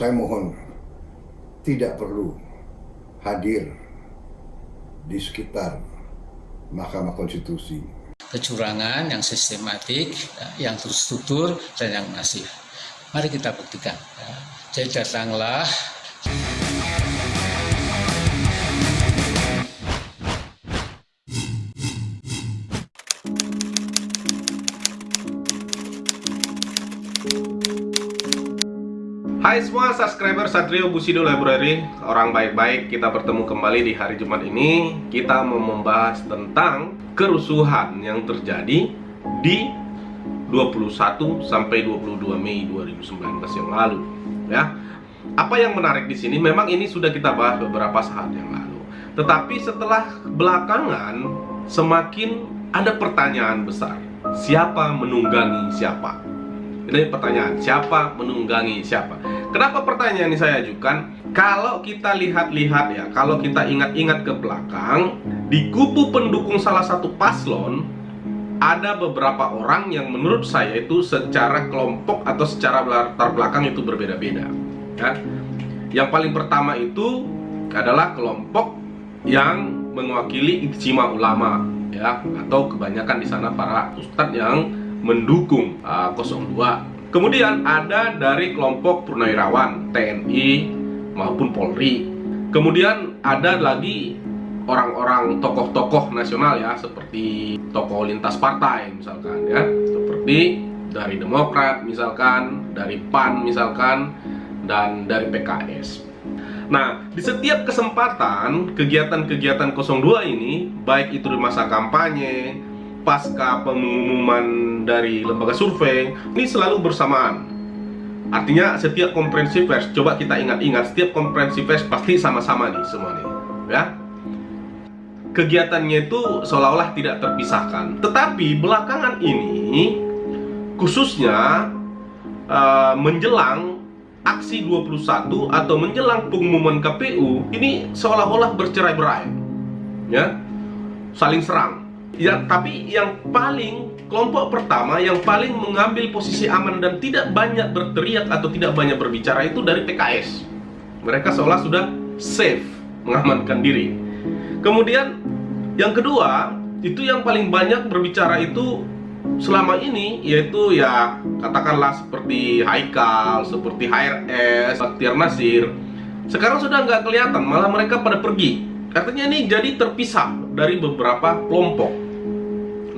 saya mohon tidak perlu hadir di sekitar Mahkamah Konstitusi. Kecurangan yang sistematik, yang terstruktur, dan yang masif. Mari kita buktikan. Jadi datanglah Hai semua subscriber Satrio Busido Library. Orang baik-baik kita bertemu kembali di hari Jumat ini. Kita mau membahas tentang kerusuhan yang terjadi di 21 sampai 22 Mei 2019 yang lalu ya. Apa yang menarik di sini? Memang ini sudah kita bahas beberapa saat yang lalu. Tetapi setelah belakangan semakin ada pertanyaan besar. Siapa menunggangi siapa? Ini pertanyaan, siapa menunggangi siapa? Kenapa pertanyaan ini saya ajukan? Kalau kita lihat-lihat ya, kalau kita ingat-ingat ke belakang, di kubu pendukung salah satu paslon ada beberapa orang yang menurut saya itu secara kelompok atau secara latar belakang itu berbeda-beda. Ya. Yang paling pertama itu adalah kelompok yang mewakili ijtima ulama ya atau kebanyakan di sana para ustadz yang mendukung uh, 02 Kemudian ada dari kelompok purnawirawan TNI maupun Polri. Kemudian ada lagi orang-orang tokoh-tokoh nasional ya seperti tokoh lintas partai misalkan ya, seperti dari Demokrat misalkan, dari PAN misalkan dan dari PKS. Nah, di setiap kesempatan kegiatan-kegiatan 02 ini baik itu di masa kampanye pasca pengumuman dari lembaga survei ini selalu bersamaan. Artinya setiap konferensi pers coba kita ingat-ingat setiap konferensi pers pasti sama-sama nih semua nih ya. Kegiatannya itu seolah-olah tidak terpisahkan. Tetapi belakangan ini khususnya uh, menjelang aksi 21 atau menjelang pengumuman KPU ini seolah-olah bercerai-berai ya. Saling serang Ya, tapi yang paling kelompok pertama yang paling mengambil posisi aman dan tidak banyak berteriak atau tidak banyak berbicara itu dari PKS. Mereka seolah sudah safe mengamankan diri. Kemudian yang kedua, itu yang paling banyak berbicara itu selama ini yaitu ya katakanlah seperti Haikal, seperti HRS, Baktiar Nasir. Sekarang sudah nggak kelihatan, malah mereka pada pergi. Artinya ini jadi terpisah dari beberapa kelompok.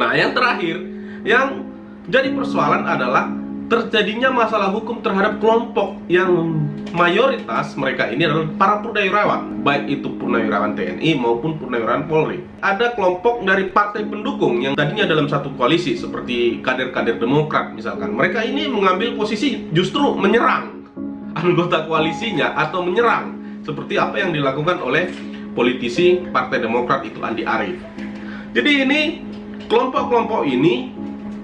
Nah, yang terakhir yang jadi persoalan adalah terjadinya masalah hukum terhadap kelompok yang mayoritas mereka ini adalah para purnawirawan, baik itu purnawirawan TNI maupun purnawirawan Polri. Ada kelompok dari partai pendukung yang tadinya dalam satu koalisi seperti kader-kader Demokrat misalkan. Mereka ini mengambil posisi justru menyerang anggota koalisinya atau menyerang seperti apa yang dilakukan oleh politisi Partai Demokrat itu Andi Arief. Jadi ini Kelompok-kelompok ini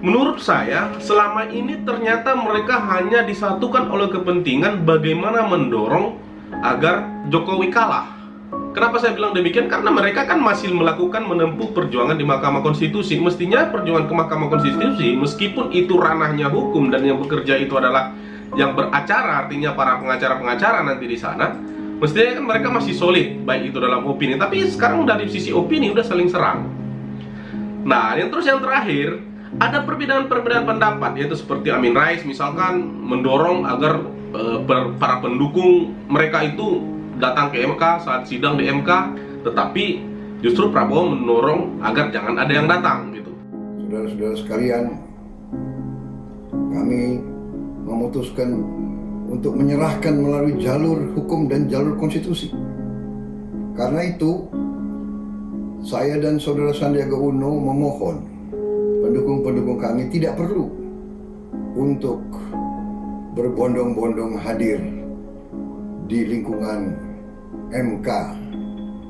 menurut saya selama ini ternyata mereka hanya disatukan oleh kepentingan bagaimana mendorong agar Jokowi kalah. Kenapa saya bilang demikian? Karena mereka kan masih melakukan menempuh perjuangan di Mahkamah Konstitusi. Mestinya perjuangan ke Mahkamah Konstitusi, meskipun itu ranahnya hukum dan yang bekerja itu adalah yang beracara, artinya para pengacara-pengacara nanti di sana, mestinya kan mereka masih solid, baik itu dalam opini. Tapi sekarang dari sisi opini udah saling serang. Nah, yang terus yang terakhir ada perbedaan-perbedaan pendapat yaitu seperti Amin Rais misalkan mendorong agar e, para pendukung mereka itu datang ke MK saat sidang di MK, tetapi justru Prabowo mendorong agar jangan ada yang datang gitu. Saudara-saudara sekalian, kami memutuskan untuk menyerahkan melalui jalur hukum dan jalur konstitusi. Karena itu, saya dan saudara Sandiaga Uno memohon pendukung-pendukung kami tidak perlu untuk berbondong-bondong hadir di lingkungan MK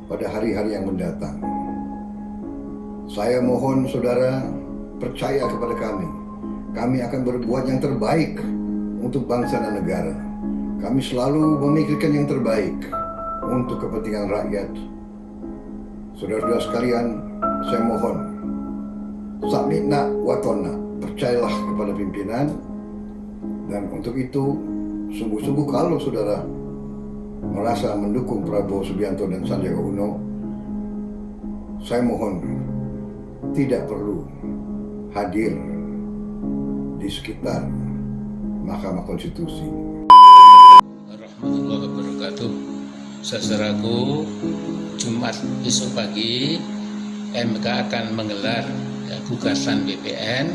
pada hari-hari yang mendatang. Saya mohon saudara percaya kepada kami. Kami akan berbuat yang terbaik untuk bangsa dan negara. Kami selalu memikirkan yang terbaik untuk kepentingan rakyat Saudara-saudara sekalian, saya mohon Samina watona, percayalah kepada pimpinan dan untuk itu sungguh-sungguh kalau saudara merasa mendukung Prabowo Subianto dan Sandiaga Uno, saya mohon tidak perlu hadir di sekitar Mahkamah Konstitusi. Warahmatullahi wabarakatuh. Saudaraku, Jumat besok pagi MK akan menggelar ya, gugatan BPN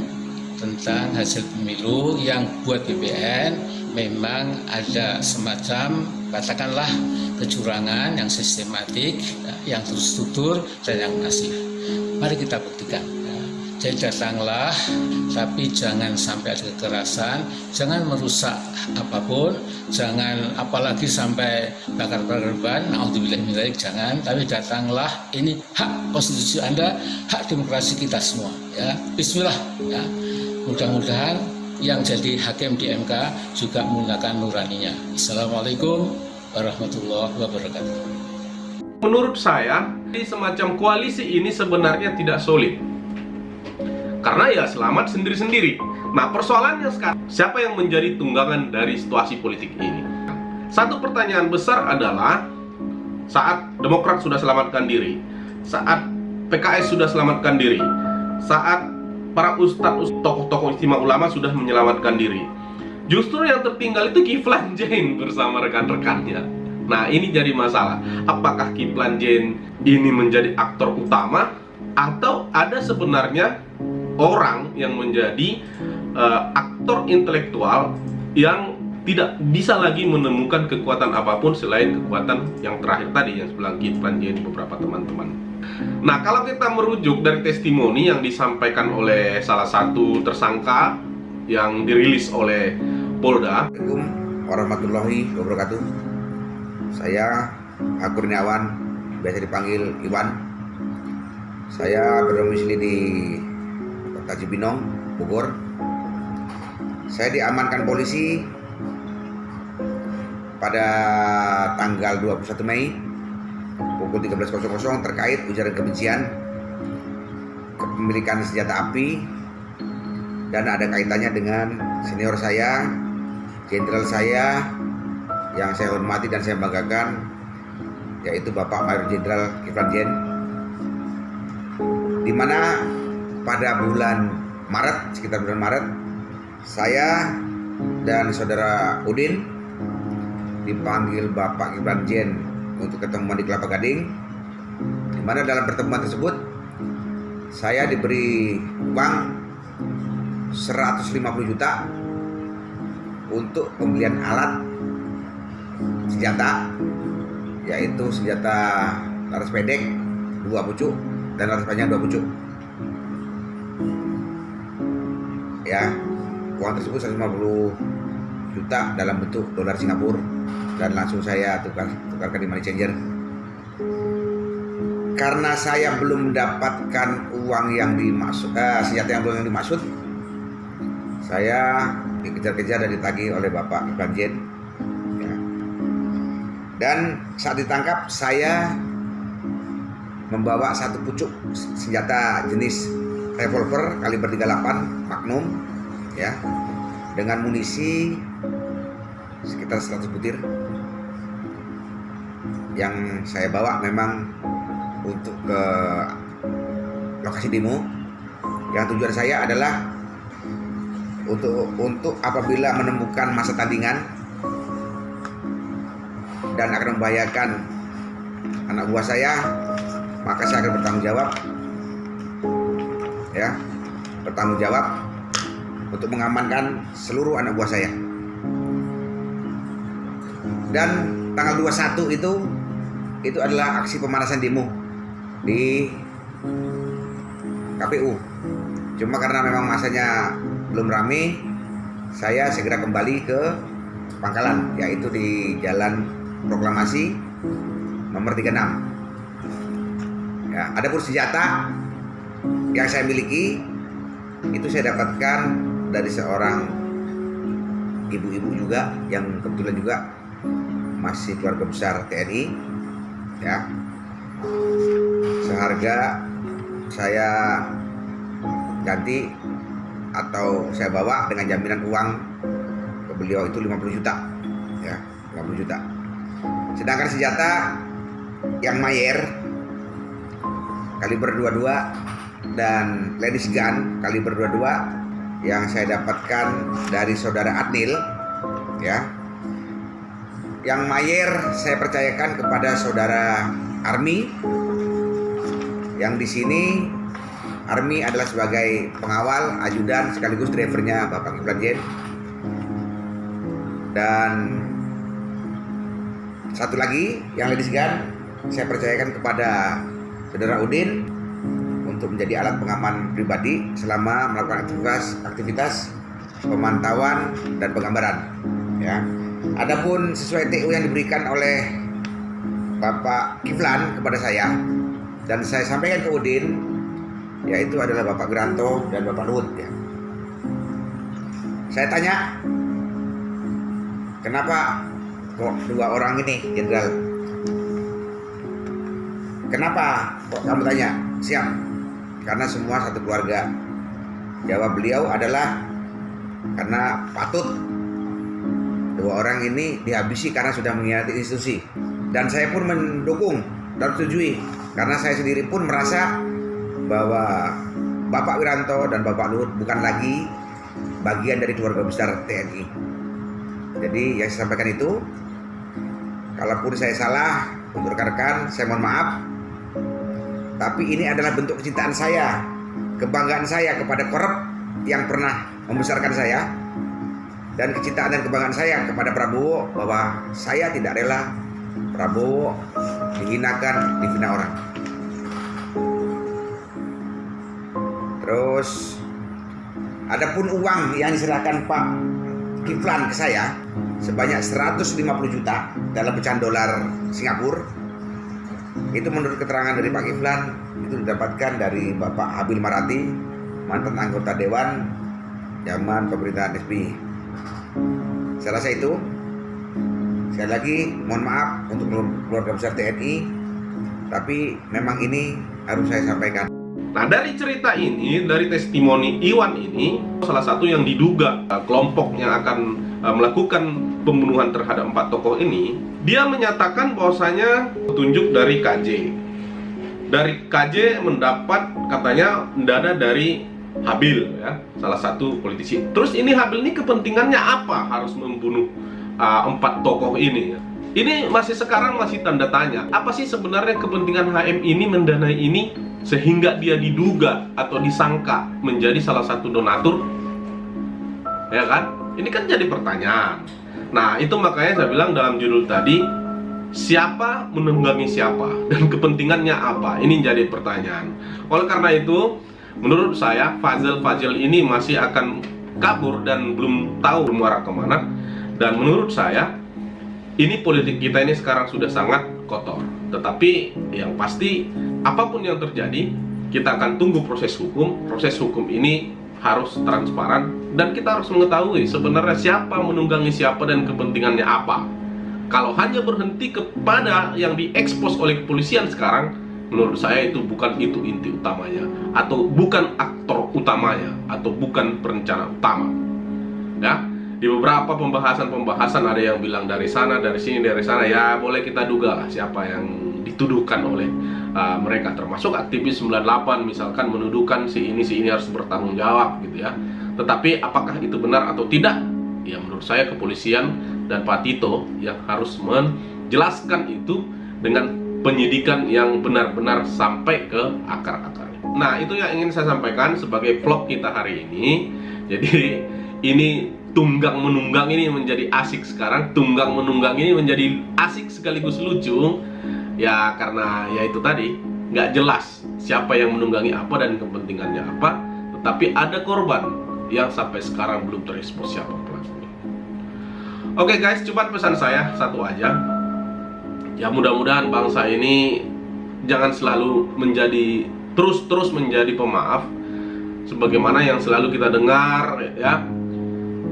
tentang hasil pemilu yang buat BPN memang ada semacam katakanlah kecurangan yang sistematik, ya, yang terstruktur dan yang masif. Mari kita buktikan. Jadi datanglah, tapi jangan sampai ada kekerasan, jangan merusak apa pun, jangan apalagi sampai bakar-bakar ban, naudzubillah jangan, tapi datanglah, ini hak konstitusi Anda, hak demokrasi kita semua. Ya, Bismillah. Ya. Mudah-mudahan yang jadi hakim di MK juga menggunakan nuraninya. Assalamualaikum warahmatullahi wabarakatuh. Menurut saya, di semacam koalisi ini sebenarnya tidak solid. Karena ya selamat sendiri-sendiri. Nah persoalannya sekarang, siapa yang menjadi tunggangan dari situasi politik ini? Satu pertanyaan besar adalah saat Demokrat sudah selamatkan diri, saat PKS sudah selamatkan diri, saat para ustadz, tokoh-tokoh istimewa ulama sudah menyelamatkan diri. Justru yang tertinggal itu Kiflan Jain bersama rekan-rekannya. Nah ini jadi masalah. Apakah Kiflan Jain ini menjadi aktor utama atau ada sebenarnya orang yang menjadi uh, aktor intelektual yang tidak bisa lagi menemukan kekuatan apa pun selain kekuatan yang terakhir tadi yang sebelah Kiflan Jain beberapa teman-teman. Nah, kalau kita merujuk dari testimoni yang disampaikan oleh salah satu tersangka yang dirilis oleh Polda. Assalamualaikum warahmatullahi wabarakatuh. Saya Akurniawan, biasa dipanggil Iwan. Saya berdomisili di Kota Cibinong, Bogor. Saya diamankan polisi pada tanggal 21 Mei pukul 13.00 terkait ujaran kebencian kepemilikan senjata api dan ada kaitannya dengan senior saya, jenderal saya yang saya hormati dan saya banggakan yaitu Bapak Mayor Jenderal Kiflan Jen di mana pada bulan Maret sekitar bulan Maret saya dan saudara Udin dipanggil Bapak Kiflan Jen untuk ketemuan di Kelapa Gading di mana dalam pertemuan tersebut saya diberi uang 150 juta untuk pembelian alat senjata yaitu senjata laras pendek dua pucuk dan laras panjang dua pucuk ya. Uang tersebut 150 juta dalam bentuk dolar Singapura. Dan langsung saya tukar tukarkan di money changer. Karena saya belum mendapatkan uang yang dimaksud eh, senjata yang belum yang dimaksud saya dikejar-kejar dan ditagih oleh Bapak Ivan Jen ya. dan saat ditangkap saya membawa satu pucuk senjata jenis revolver kaliber 38 Magnum ya. Dengan munisi sekitar 100 butir. Yang saya bawa memang untuk ke lokasi demo. Yang tujuan saya adalah untuk untuk apabila menemukan masa tandingan dan akan membahayakan anak buah saya maka saya akan bertanggung jawab ya bertanggung jawab untuk mengamankan seluruh anak buah saya dan tanggal 21 itu itu adalah aksi pemanasan demo di KPU. Cuma karena memang masanya belum rame, saya segera kembali ke Pangkalan, yaitu di Jalan Proklamasi nomor 36. Ya, ada pun senjata yang saya miliki itu saya dapatkan dari seorang ibu-ibu juga yang kebetulan juga masih keluarga besar TNI ya. Seharga saya ganti atau saya bawa dengan jaminan uang ke beliau itu 50 juta ya 50 juta. Sedangkan senjata yang Mayer kaliber 22 dan ladies gun kaliber 22 yang saya dapatkan dari saudara Adnil ya. Yang Mayer saya percayakan kepada saudara Army. Yang di sini Army adalah sebagai pengawal, ajudan sekaligus drivernya Bapak Kiflan Jen. Dan satu lagi yang ladies gun saya percayakan kepada Saudara Udin untuk menjadi alat pengaman pribadi selama melakukan aktivitas aktivitas pemantauan dan penggambaran ya. Adapun sesuai TU yang diberikan oleh Bapak Kiflan kepada saya dan saya sampaikan ke Udin yaitu adalah Bapak Geranto dan Bapak Luhut ya. Saya tanya kenapa kok dua orang ini jenderal kenapa kok kamu tanya siap karena semua satu keluarga jawab beliau adalah karena patut dua orang ini dihabisi karena sudah mengkhianati institusi dan saya pun mendukung dan setujui karena saya sendiri pun merasa bahwa Bapak Wiranto dan Bapak Luhut bukan lagi bagian dari keluarga besar TNI. Jadi yang saya sampaikan itu, kalaupun saya salah untuk rekan-rekan, saya mohon maaf. Tapi ini adalah bentuk kecintaan saya, kebanggaan saya kepada korup yang pernah membesarkan saya, dan kecintaan dan kebanggaan saya kepada Prabowo bahwa saya tidak rela Prabowo dihinakan, dihina orang. Terus adapun uang yang diserahkan Pak Kiflan ke saya sebanyak 150 juta dalam pecahan dolar Singapura itu menurut keterangan dari Pak Kiflan itu didapatkan dari Bapak Habil Marati mantan anggota dewan zaman pemerintahan SBY saya rasa itu. Sekali lagi mohon maaf untuk keluarga besar TNI tapi memang ini harus saya sampaikan. Nah dari cerita ini, dari testimoni Iwan ini Salah satu yang diduga uh, kelompok yang akan uh, melakukan pembunuhan terhadap empat tokoh ini Dia menyatakan bahwasanya petunjuk dari KJ Dari KJ mendapat katanya dana dari Habil ya Salah satu politisi. Terus ini Habil ini kepentingannya apa harus membunuh uh, empat tokoh ini? Ini masih sekarang masih tanda tanya Apa sih sebenarnya kepentingan HM ini mendanai ini sehingga dia diduga atau disangka menjadi salah satu donatur? Ya kan? Ini kan jadi pertanyaan nah itu makanya saya bilang dalam judul tadi siapa menunggangi siapa dan kepentingannya apa? Ini jadi pertanyaan. Oleh karena itu menurut saya Fazil Fazil ini masih akan kabur dan belum tahu muara ke mana. Dan menurut saya ini politik kita ini sekarang sudah sangat kotor. Tetapi yang pasti apa pun yang terjadi kita akan tunggu proses hukum. Proses hukum ini harus transparan dan kita harus mengetahui sebenarnya siapa menunggangi siapa dan kepentingannya apa. Kalau hanya berhenti kepada yang diekspos oleh kepolisian sekarang menurut saya itu bukan itu inti utamanya atau bukan aktor utamanya atau bukan perencana utama. Ya di beberapa pembahasan-pembahasan ada yang bilang dari sana, dari sini, dari sana ya boleh kita duga lah siapa yang dituduhkan oleh uh, mereka termasuk aktivis 98 misalkan menuduhkan si ini si ini harus bertanggung jawab gitu ya. Tetapi apakah itu benar atau tidak? Ya menurut saya kepolisian dan Pak Tito yang harus menjelaskan itu dengan penyidikan yang benar-benar sampai ke akar-akarnya. Nah, itu yang ingin saya sampaikan sebagai vlog kita hari ini. Jadi ini tunggang menunggang ini menjadi asik sekarang. Tunggang menunggang ini menjadi asik sekaligus lucu. Ya karena ya itu tadi nggak jelas siapa yang menunggangi apa dan kepentingannya apa tetapi ada korban yang sampai sekarang belum terekspos siapa pelakunya oke guys cuma pesan saya satu aja. Ya mudah-mudahan bangsa ini jangan selalu menjadi terus-terus menjadi pemaaf sebagaimana yang selalu kita dengar ya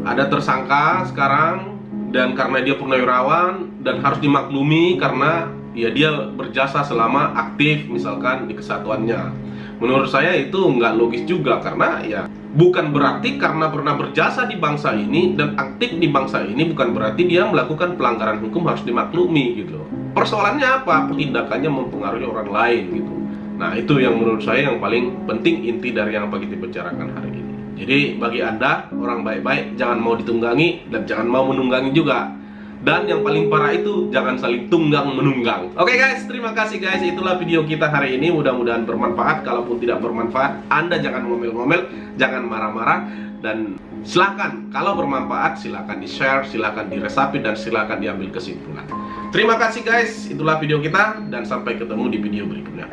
ada tersangka sekarang dan karena dia purnawirawan dan harus dimaklumi karena ya dia berjasa selama aktif misalkan di kesatuannya menurut saya itu nggak logis juga karena ya bukan berarti karena pernah berjasa di bangsa ini dan aktif di bangsa ini bukan berarti dia melakukan pelanggaran hukum harus dimaklumi gitu. Persoalannya apa? Tindakannya mempengaruhi orang lain gitu. Nah, itu yang menurut saya yang paling penting inti dari yang apa kita bicarakan hari ini. Jadi bagi Anda orang baik-baik jangan mau ditunggangi dan jangan mau menunggangi juga. Dan yang paling parah itu jangan saling tunggang menunggang. Oke guys, terima kasih guys. Itulah video kita hari ini. Mudah-mudahan bermanfaat. Kalaupun tidak bermanfaat, Anda jangan ngomel-ngomel, jangan marah-marah dan silakan kalau bermanfaat silakan di-share, silakan diresapi dan silakan diambil kesimpulan. Terima kasih guys. Itulah video kita dan sampai ketemu di video berikutnya.